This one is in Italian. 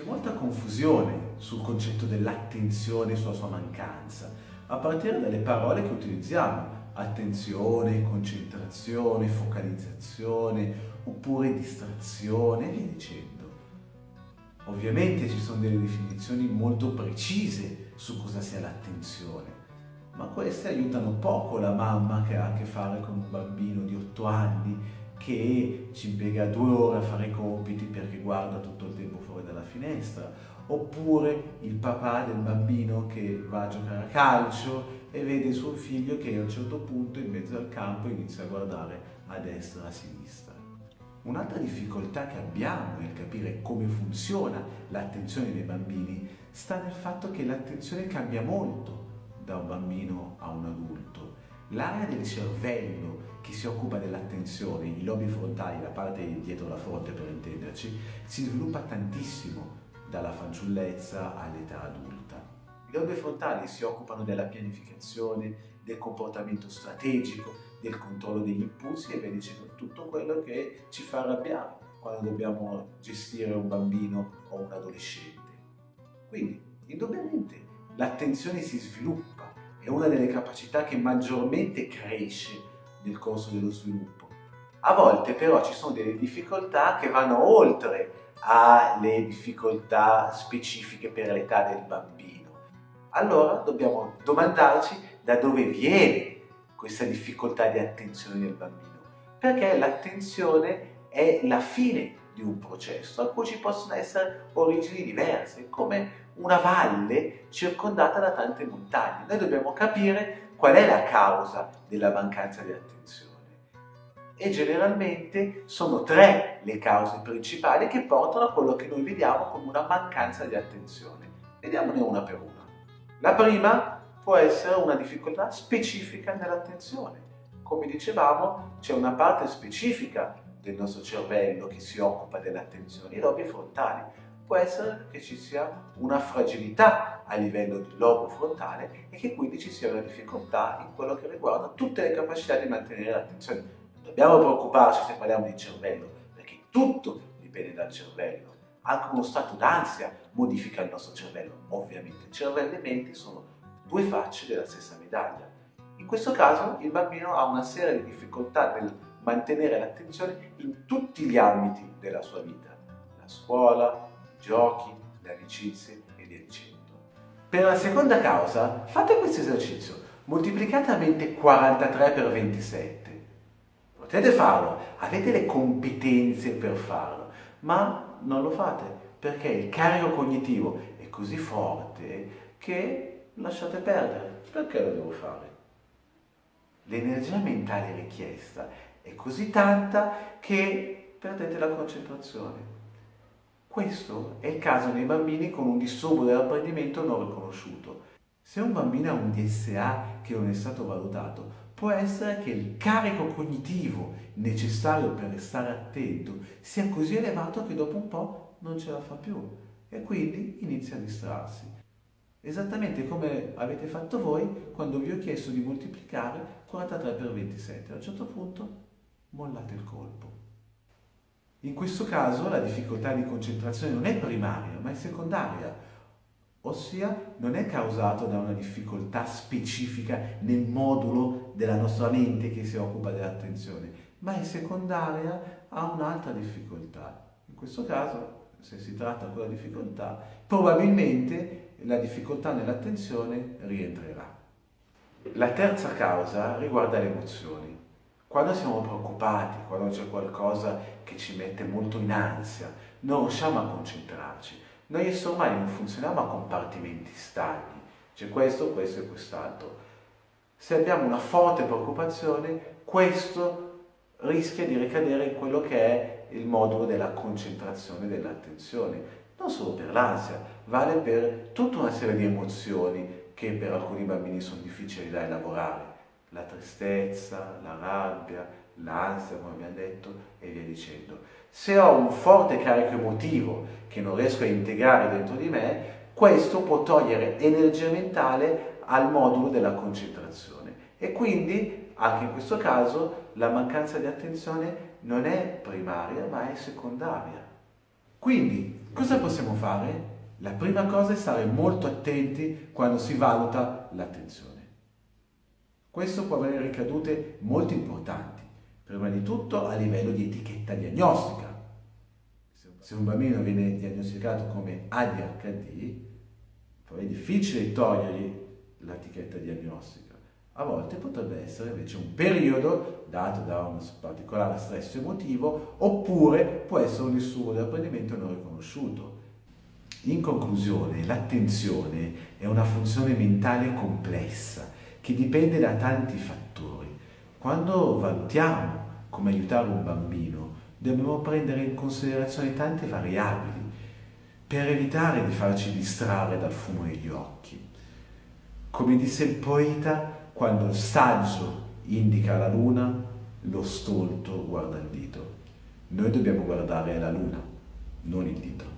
C'è molta confusione sul concetto dell'attenzione e sulla sua mancanza, a partire dalle parole che utilizziamo. Attenzione, concentrazione, focalizzazione, oppure distrazione e via dicendo. Ovviamente ci sono delle definizioni molto precise su cosa sia l'attenzione, ma queste aiutano poco la mamma che ha a che fare con un bambino di 8 anni che ci impiega due ore a fare i compiti perché guarda tutto il tempo fuori dalla finestra, oppure il papà del bambino che va a giocare a calcio e vede suo figlio che a un certo punto in mezzo al campo inizia a guardare a destra e a sinistra. Un'altra difficoltà che abbiamo nel capire come funziona l'attenzione dei bambini sta nel fatto che l'attenzione cambia molto da un bambino a un adulto. L'area del cervello che si occupa dell'attenzione, i lobi frontali, la parte dietro la fronte per intenderci, si sviluppa tantissimo dalla fanciullezza all'età adulta. I lobi frontali si occupano della pianificazione, del comportamento strategico, del controllo degli impulsi e via dicendo tutto quello che ci fa arrabbiare quando dobbiamo gestire un bambino o un adolescente. Quindi, indubbiamente, l'attenzione si sviluppa, è una delle capacità che maggiormente cresce nel corso dello sviluppo. A volte però ci sono delle difficoltà che vanno oltre alle difficoltà specifiche per l'età del bambino. Allora dobbiamo domandarci da dove viene questa difficoltà di attenzione del bambino. Perché l'attenzione è la fine di un processo a cui ci possono essere origini diverse, come una valle circondata da tante montagne. Noi dobbiamo capire qual è la causa della mancanza di attenzione. E generalmente sono tre le cause principali che portano a quello che noi vediamo come una mancanza di attenzione. Vediamone una per una. La prima può essere una difficoltà specifica nell'attenzione. Come dicevamo, c'è una parte specifica del nostro cervello che si occupa dell'attenzione, i lobi frontali. Può essere che ci sia una fragilità a livello del lobo frontale e che quindi ci sia una difficoltà in quello che riguarda tutte le capacità di mantenere l'attenzione. Non dobbiamo preoccuparci se parliamo di cervello, perché tutto dipende dal cervello. Anche uno stato d'ansia modifica il nostro cervello, ovviamente. Cervello e mente sono due facce della stessa medaglia. In questo caso il bambino ha una serie di difficoltà nel mantenere l'attenzione in tutti gli ambiti della sua vita, la scuola, giochi, le amicizie e via dicendo. Per la seconda causa fate questo esercizio, moltiplicate a mente 43 per 27. Potete farlo, avete le competenze per farlo, ma non lo fate perché il carico cognitivo è così forte che lasciate perdere. Perché lo devo fare? L'energia mentale richiesta è così tanta che perdete la concentrazione. Questo è il caso dei bambini con un disturbo dell'apprendimento non riconosciuto. Se un bambino ha un DSA che non è stato valutato, può essere che il carico cognitivo necessario per restare attento sia così elevato che dopo un po' non ce la fa più e quindi inizia a distrarsi. Esattamente come avete fatto voi quando vi ho chiesto di moltiplicare 43 per 27. A un certo punto mollate il colpo. In questo caso la difficoltà di concentrazione non è primaria, ma è secondaria, ossia non è causato da una difficoltà specifica nel modulo della nostra mente che si occupa dell'attenzione, ma è secondaria a un'altra difficoltà. In questo caso, se si tratta di quella difficoltà, probabilmente la difficoltà nell'attenzione rientrerà. La terza causa riguarda le emozioni. Quando siamo preoccupati, quando c'è qualcosa che ci mette molto in ansia, non riusciamo a concentrarci. Noi esseri umani non funzioniamo a compartimenti stagni, c'è questo, questo e quest'altro. Se abbiamo una forte preoccupazione, questo rischia di ricadere in quello che è il modulo della concentrazione dell'attenzione. Non solo per l'ansia, vale per tutta una serie di emozioni che per alcuni bambini sono difficili da elaborare la tristezza, la rabbia, l'ansia, come abbiamo detto, e via dicendo. Se ho un forte carico emotivo che non riesco a integrare dentro di me, questo può togliere energia mentale al modulo della concentrazione. E quindi, anche in questo caso, la mancanza di attenzione non è primaria, ma è secondaria. Quindi, cosa possiamo fare? La prima cosa è stare molto attenti quando si valuta l'attenzione. Questo può avere ricadute molto importanti, prima di tutto a livello di etichetta diagnostica. Se un bambino viene diagnosticato come ADHD, poi è difficile togliergli l'etichetta diagnostica. A volte potrebbe essere invece un periodo dato da un particolare stress emotivo oppure può essere un disturbo dell'apprendimento non riconosciuto. In conclusione, l'attenzione è una funzione mentale complessa che dipende da tanti fattori. Quando valutiamo come aiutare un bambino, dobbiamo prendere in considerazione tante variabili per evitare di farci distrarre dal fumo negli occhi. Come disse il poeta, quando il saggio indica la luna, lo stolto guarda il dito. Noi dobbiamo guardare la luna, non il dito.